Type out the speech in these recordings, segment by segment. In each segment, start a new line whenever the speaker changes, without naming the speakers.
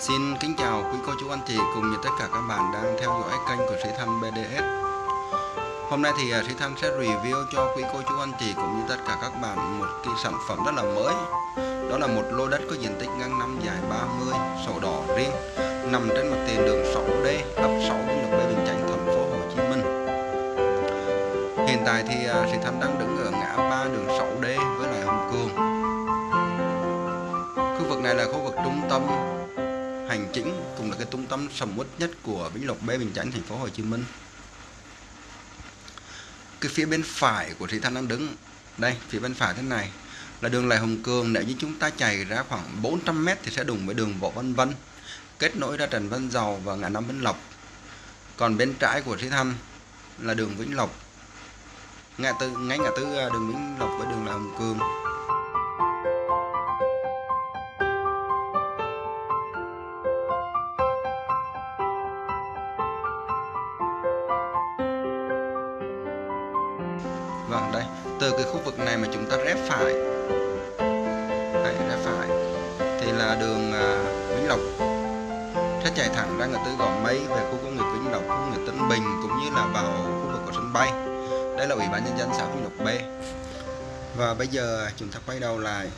Xin kính chào quý cô chú anh chị cùng như tất cả các bạn đang theo dõi kênh của Sĩ Thanh BDS Hôm nay thì à, Sĩ Thanh sẽ review cho quý cô chú anh chị cũng như tất cả các bạn một cái sản phẩm rất là mới. Đó là một lô đất có diện tích ngang năm dài 30, sổ đỏ riêng Nằm trên mặt tiền đường 6D, ấp 6, Lộc Bê Bình Chánh, thành phố Hồ Chí Minh. Hiện tại thì à, Sĩ Thanh đang đứng ở ngã ba đường 6D với lại Hồng Cường Khu vực này là khu vực trung tâm hành chính cũng là cái trung tâm sầm uất nhất của Vĩnh Lộc B, Bình Chánh, thành phố Hồ Chí Minh. Cái phía bên phải của thị thanh đang đứng, đây, phía bên phải thế này, là đường Lại Hồng Cường. Nếu như chúng ta chạy ra khoảng 400m thì sẽ đụng với đường Võ Văn Vân, kết nối ra Trần Văn Dầu và ngã năm Vĩnh Lộc. Còn bên trái của thị thanh là đường Vĩnh Lộc, ngã tư, ngay ngã tư à, đường Vĩnh Lộc với đường Lại Hồng Cường. Vâng đây. Từ cái khu vực này mà chúng ta rẽ phải. Đây rẽ phải. Thì là đường uh, Vĩnh Lộc. Sẽ chạy thẳng ra ngã tư Gò Mây Về khu công nghiệp Vĩnh Lộc, khu công nghiệp Tân Bình Cũng như là vào khu vực của sân bay. Đây là Ủy ban Nhân dân xã Vĩnh Lộc B. Và bây giờ chúng ta quay đầu lại.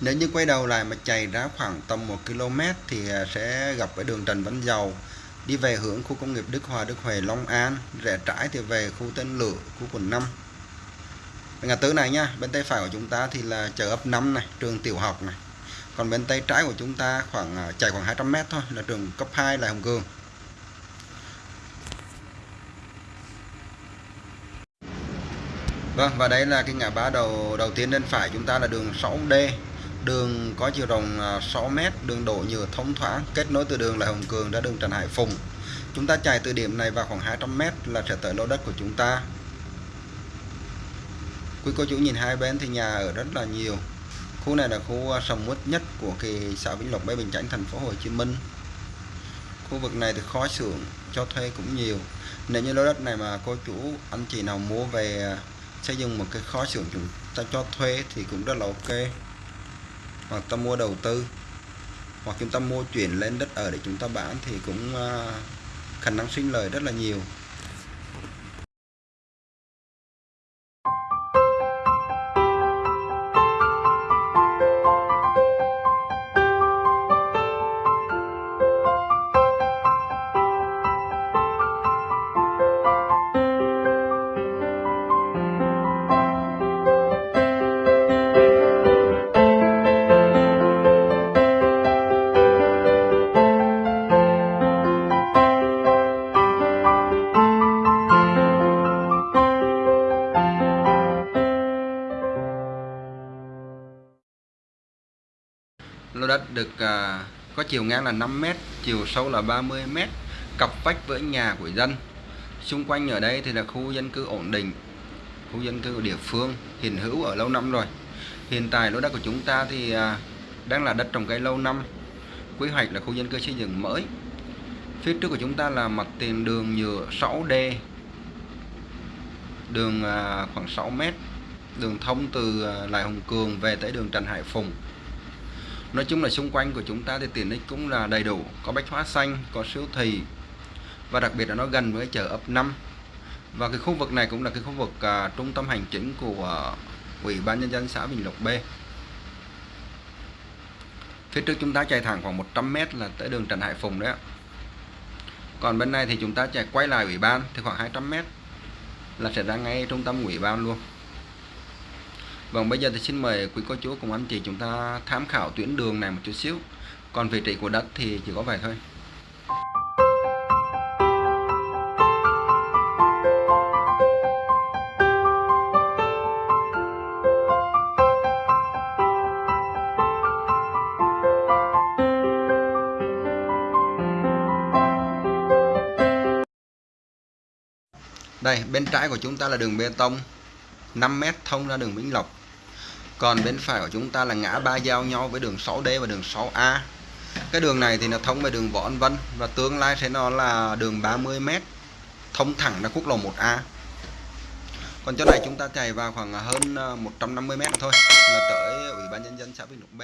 Nếu như quay đầu lại mà chạy ra khoảng tầm 1 km thì à, sẽ gặp cái đường Trần Văn Dầu. Đi về hướng khu công nghiệp Đức Hòa, Đức Huệ, Long An. Rẽ trái thì về khu Tân Lửa, khu quận 5 ngã tư này nha bên tay phải của chúng ta thì là chợ ấp 5 này trường tiểu học này. Còn bên tay trái của chúng ta khoảng à, chạy khoảng 200m thôi là trường cấp 2 là Hồng Cường. Vâng và đây là cái ngã ba đầu đầu tiên bên phải chúng ta là đường 6D đường có chiều rộng à, 6m, đường đổ nhựa thông thoáng kết nối từ đường là Hồng Cường ra đường Trần Hải Phùng. Chúng ta chạy từ điểm này vào khoảng 200 m là sẽ tới lô đất của chúng ta quý cô chú nhìn hai bên thì nhà ở rất là nhiều. Khu này là khu à, sầm uất nhất của kỳ xã Vĩnh Lộc Bê Bình Chánh thành phố Hồ Chí Minh. Khu vực này thì khó xưởng cho thuê cũng nhiều. Nếu như lô đất này mà cô chú, anh chị nào mua về à, xây dựng một cái kho xưởng chúng ta cho thuê thì cũng rất là ok. Hoặc ta mua đầu tư hoặc chúng ta mua chuyển lên đất ở để chúng ta bán thì cũng à, khả năng sinh lời rất là nhiều. Đất được à, có chiều ngang là 5m chiều sâu là 30m cặp vách với nhà của dân. Xung quanh ở đây thì là khu dân cư ổn định khu dân cư của địa phương hiện hữu ở lâu năm rồi. Hiện tại lô đất của chúng ta thì à, đang là đất trồng cây lâu năm. Quy hoạch là khu dân cư xây dựng mới. Phía trước của chúng ta là mặt tiền đường nhựa 6D đường à, khoảng 6 mét. Đường thông từ à, Lại Hồng Cường về tới đường Trần Hải Phùng. Nói chung là xung quanh của chúng ta thì tiện ích cũng là đầy đủ. Có bách hóa xanh, có siêu thị Và đặc biệt là nó gần với chợ ấp 5 Và cái khu vực này cũng là cái khu vực uh, trung tâm hành chính của uh, Ủy ban Nhân dân xã Bình Lộc B. Phía trước chúng ta chạy thẳng khoảng 100m là tới đường Trần Hải Phùng đấy ạ. Còn bên này thì chúng ta chạy quay lại ủy ban thì khoảng 200m là sẽ ra ngay trung tâm ủy ban luôn. Vâng bây giờ thì xin mời quý cô chú cùng anh chị chúng ta tham khảo tuyến đường này một chút xíu. Còn vị trí của đất thì chỉ có vậy thôi. Đây, bên trái của chúng ta là đường bê tông 5m thông ra đường Vĩnh Lộc còn bên phải của chúng ta là ngã ba giao nhau với đường 6D và đường 6A cái đường này thì nó thông về đường Võ An Vân và tương lai sẽ nó là đường 30m thông thẳng ra quốc lộ 1A còn chỗ này chúng ta chạy vào khoảng hơn ờ, 150m thôi là tới Ủy ban Nhân dân xã Vĩnh Lục B.